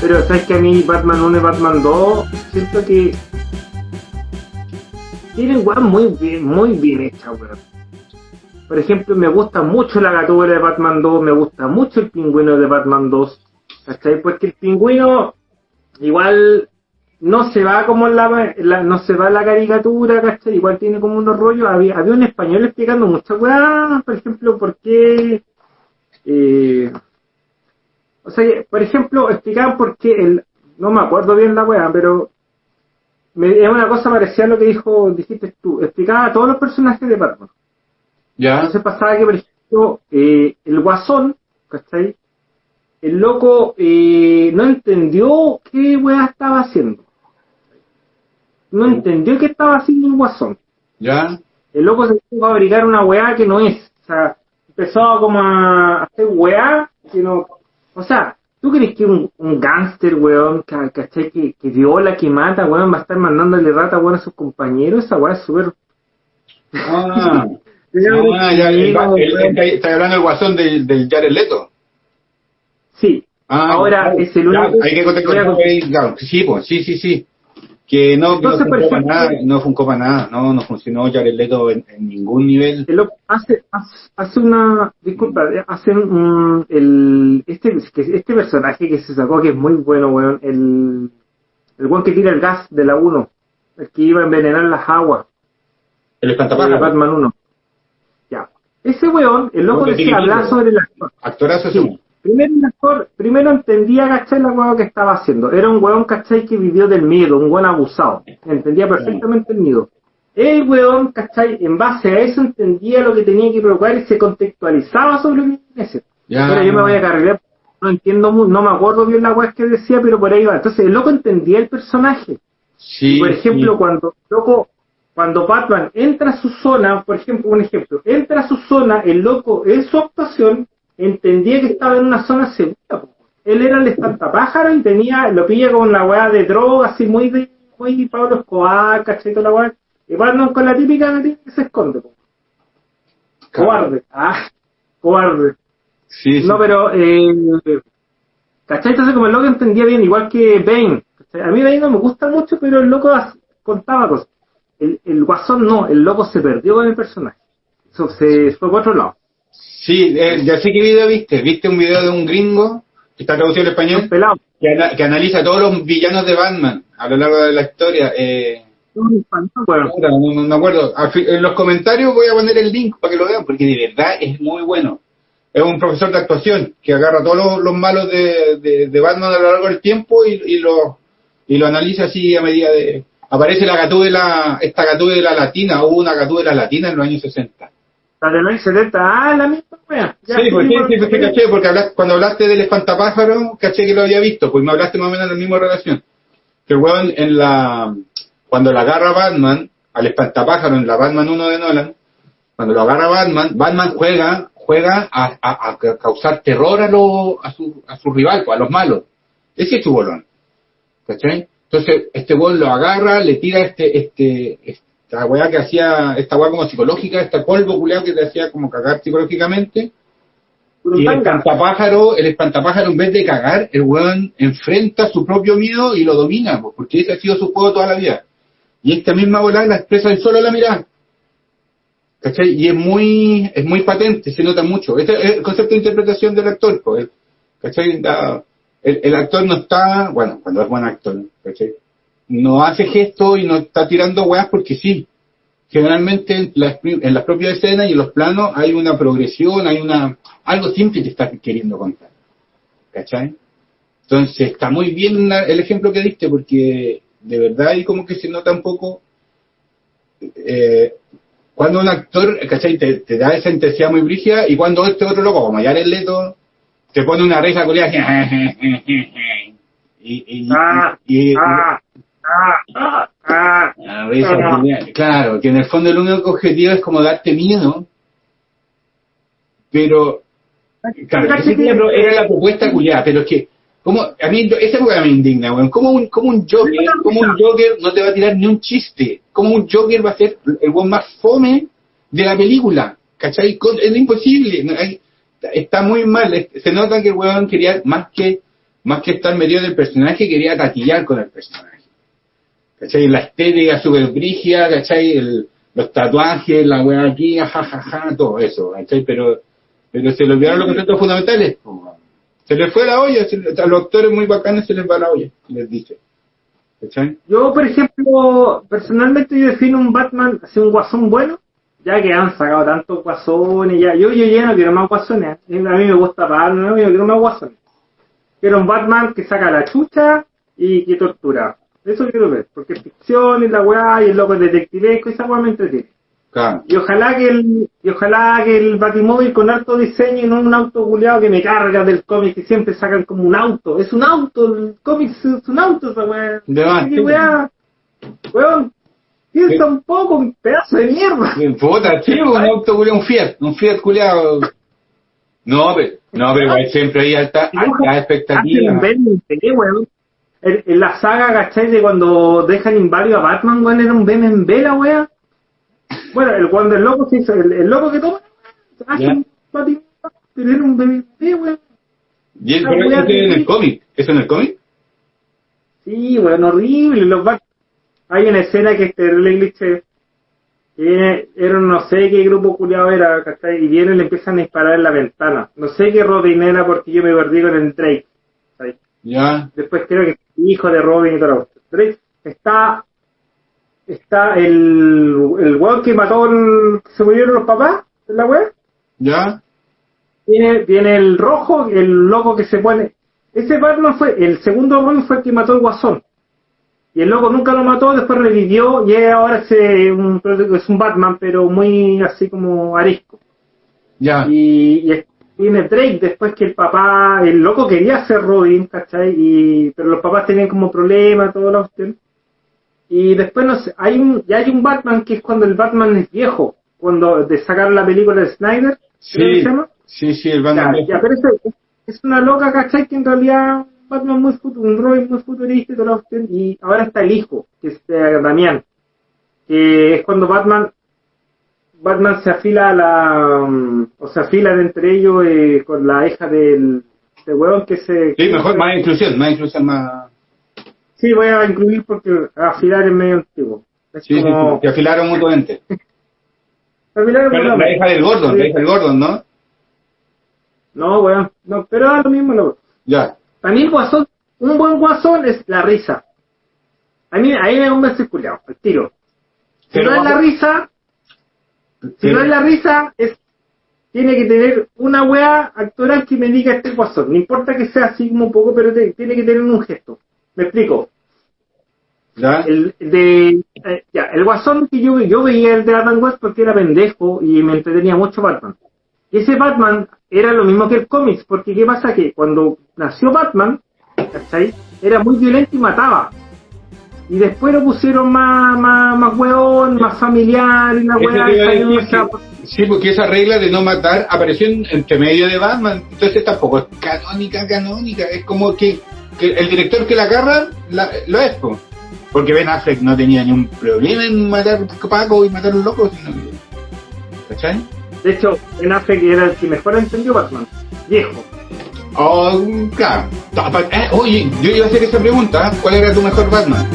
Pero sabes que a mí Batman 1 y Batman 2 siento que tienen weón muy bien, muy bien hecha, weón. Por ejemplo, me gusta mucho la gatúbela de Batman 2, me gusta mucho el pingüino de Batman 2, ¿cachai? Porque el pingüino igual no se va como en la, la- no se va la caricatura, ¿cachai? Igual tiene como unos rollos. Había, había un español explicando muchas weas, por ejemplo, por qué eh, o sea, por ejemplo, explicaban por qué el, no me acuerdo bien la wea, pero me, es una cosa parecida a lo que dijo, dijiste tú, explicaba a todos los personajes de Batman. Ya. Entonces pasaba que, por ejemplo, eh, el guasón, ¿cachai? El loco eh, no entendió qué wea estaba haciendo. No entendió qué estaba haciendo el guasón. Ya. El loco se empezó a fabricar una weá que no es. O sea, empezó como a hacer weá que no. O sea, ¿tú crees que un, un gángster, weón, ¿cachai? Que, que viola, que mata, weón, va a estar mandándole rata, weón, a sus compañeros? Esa weá es súper. Ah, ah, ya, el, el- el- está hablando del guasón del, del Jared Leto. Sí. Ah, Ahora ya, es el ya, único. hay que contar- ahí, claro, sí, pues, sí, sí, sí. Que no, que no funcó para nada, no funcó para nada, no, no funcionó Jared Leto en, en ningún nivel. el loco hace, hace, una. Disculpa, hace un. El, este, este personaje que se sacó que es muy bueno, weón. El. El weón que tira el gas de la 1. El que iba a envenenar las aguas. El de espantapájaro, Batman 1. Ya. Ese weón, el loco decía hablar sobre el actor. actorazo Sí. sí. Primero el actor, primero entendía, ¿cachai? La weón que estaba haciendo. Era un weón, ¿cachai? Que vivió del miedo, un weón abusado. Entendía perfectamente el miedo. El weón, ¿cachai? En base a eso entendía lo que tenía que provocar y se contextualizaba sobre lo que tenía que hacer. Ya. Ahora yo me voy a cargar, no entiendo no me acuerdo bien la weá que decía, pero por ahí va. Entonces el loco entendía el personaje. Sí, Por ejemplo, sí. cuando loco, cuando Batman entra a su zona, por ejemplo, un ejemplo, entra a su zona, el loco en su actuación entendía que estaba en una zona segura. po. Él era el espantapájaro y tenía, lo pilla con la weá de droga, así muy de, muy Pablo Escobar, ¿cachai? Toda la weá. Y Batman con la típica que se esconde, po. Cobarde. Ah, cobarde. Sí, sí. No, pero, eh, ¿cachai? Entonces, como el loco entendía bien, igual que Bane. A mí Bane no me gusta mucho, pero el loco contaba cosas. El, el guasón no, el loco se perdió con el personaje. Eso se fue por otro lado. Sí, eh, ya sé qué video viste. ¿Viste un video de un gringo que está traducido al español? Que, ana- que analiza todos los villanos de Batman a lo largo de la historia. Eh, Bueno, no, no me acuerdo. En los comentarios voy a poner el link para que lo vean, porque de verdad es muy bueno. Es un profesor de actuación que agarra todos los, los malos de, de, de Batman a lo largo del tiempo y, y lo y lo analiza así a medida de... Aparece la gatúbela, esta gatúbela latina, hubo una gatúbela latina en los años 60. La de los 70, ah, la misma wea. Ya, Sí, pues sí, seguimos- sí, pues sí, caché, porque hablaste- cuando hablaste del espantapájaro, caché que lo había visto, pues me hablaste más o menos de la misma relación. Que el weón en la, cuando la agarra Batman, al espantapájaro en la Batman 1 de Nolan, cuando lo agarra Batman, Batman juega, juega a, a- a causar terror a, lo, a, su, a su rival, pues, a los malos. Ese es su bolón. ¿Cachai? Entonces, este weón lo agarra, le tira este, este, esta weá que hacía, esta weá como psicológica, este polvo culeado que te hacía como cagar psicológicamente, y el espantapájaro, el espantapájaro en vez de cagar, el weón enfrenta su propio miedo y lo domina, porque ese ha sido su juego toda la vida. Y esta misma bola la expresa en solo la mirada. ¿Cachai? Y es muy, es muy patente, se nota mucho. Este es el concepto de interpretación del actor, pues. el- ¿Cachai? Da- el, el actor no está, bueno, cuando es buen actor, ¿cachai? No hace gestos y no está tirando weas porque sí. Generalmente en las, en las propias escenas y en los planos hay una progresión, hay una algo simple que está queriendo contar. ¿Cachai? Entonces está muy bien el ejemplo que diste porque de verdad ahí como que se nota un poco eh, cuando un actor, ¿cachai? Te, te da esa intensidad muy brígida y cuando este otro loco, como ya el Leto, te pone una risa culiada y, y, y- y- ah, ah. A Ah. culiada. claro, que en el fondo el único objetivo es como darte miedo, pero Claro, ese era la propuesta culiada, pero es que como, a mí, esa época me indigna, weón. Como un, como un Joker, como un Joker no te va a tirar ni un chiste. Como un Joker va a ser el weón más fome de la película. ¿Cachai? Es imposible. está muy mal. Se nota que el weón quería, más que, más que estar metido en el personaje, quería taquillar con el personaje. ¿Cachai? La estética super brígida, ¿cachai? El, los tatuajes, la weá aquí, jajaja, todo eso, ¿cachai? Pero, pero se le olvidaron los conceptos fundamentales. Se les fue la olla, a los actores muy bacanes se les va la olla, les dice. ¿Cachai? Yo, por ejemplo, personalmente yo defino un Batman, así un guasón bueno, ya que han sacado tantos guasones, ya, yo, yo ya no quiero más guasones, a mí me gusta Batman, no, yo quiero más guasones. Quiero un Batman que saca la chucha y que tortura. Eso quiero ver, porque ficción y la weá y el loco es detectivesco esa weá me entretiene. Claro. Y ojalá que el, y ojalá que el Batimóvil con alto diseño y no un auto culiado que me carga del cómic que siempre sacan como un auto. Es un auto, el cómic es un auto esa weá. De más, ¿Qué sí. weá? Weón, piensa un poco, un pedazo de mierda. Puta, sí, un auto culiao, un Fiat, un Fiat culiado. No, pero, no, pero siempre hay alta, alta expectativa. weón. En, en la saga, ¿cachai? De cuando dejan inválido a Batman, weón, era un BMW la weá. Bueno, el cuando el loco se hizo, el, el loco que toma, hace un Batman, pero era un BMW, weón. Y es, pero eso es en el cómic. ¿Eso en el cómic? Sí, weón, horrible. Los Bat- Hay una escena que este English viene, era no sé qué grupo culiado era, ¿cachai? Y viene y le empiezan a disparar en la ventana. No sé qué Robin era porque yo me perdí con el Drake. Ya. Después creo que hijo de Robin y todo. Drake está, está el, el weón que mató el, que se murieron los papás en la web. Ya. Viene, viene el rojo, el loco que se pone. Ese Batman fue, el segundo Batman fue el que mató el guasón. Y el loco nunca lo mató, después revivió y ahora es un, es un Batman, pero muy así como arisco. Ya. Y, y es- viene Drake después que el papá, el loco quería ser Robin, ¿cachai? Y, pero los papás tenían como problemas, toda la cuestión. Y después no sé, hay un, ya hay un Batman que es cuando el Batman es viejo, cuando de sacar la película de Snyder, que Sí. se llama. Sí, sí, el Ya, Batman. ya, pero eso- es una loca, ¿cachai? Que en realidad Batman muy futu- un Robin muy futurista y toda la cuestión, y ahora está el hijo, que es eh, Damián, que es cuando Batman Batman se afila a la mm, o se afilan entre ellos eh, con la hija del de huevón que se Sí, mejor, más inclusión, más inclusión, más... sí voy a incluir porque afilar es medio antiguo es Sí, sí, sí, como que afilaron mutuamente. afilar es Bueno, la hija del Gordon, la hija del Gordon, ¿no? no weón no pero es lo mismo lo Ya. Para mí el guasón, un buen guasón es la risa. A mí, ahí me ese culiao, el tiro. Si Pero no es la risa, si Pero- no es la risa, es tiene que tener una wea actoral que me diga este guasón. No importa que sea así como un poco, pero te- tiene que tener un gesto. Me explico. ¿Ya? El de eh, ya, el guasón que yo, yo veía el de Adam West porque era pendejo y me entretenía mucho Batman. Y ese Batman era lo mismo que el cómics, porque qué pasa que cuando nació Batman, ¿cachai? Era muy violento y mataba. Y después lo pusieron más, más, más hueón, más familiar y a esa- que- sí, porque esa regla de no matar apareció en, entre medio de Batman, entonces tampoco es canónica, canónica, es como que, que el director que la agarra la- lo es, po. porque Ben Affleck no tenía ni un problema en matar Paco y matar a los locos, sino que- ¿cachai? De hecho, Ben Affleck era el que mejor entendió Batman. Viejo. Oh, claro. Eh, oye, yo iba a hacer esa pregunta, ¿cuál era tu mejor Batman?